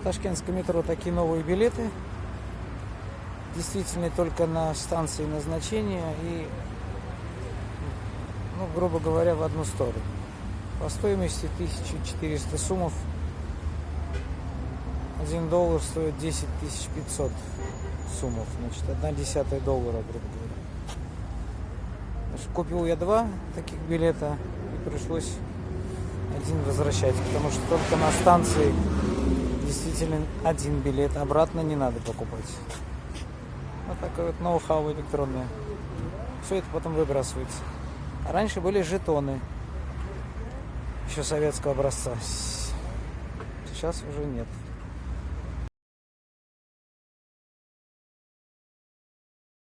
В Ташкентском метро такие новые билеты. Действительно только на станции назначения и, ну, грубо говоря, в одну сторону. По стоимости 1400 сумов. 1 доллар стоит 10 500 сумов. Значит, одна десятая доллара, грубо говоря. Значит, купил я два таких билета и пришлось один возвращать, потому что только на станции действительно один билет, обратно не надо покупать. Вот такое вот ноу-хау электронное. Все это потом выбрасывается. А раньше были жетоны. Еще советского образца. Сейчас уже нет.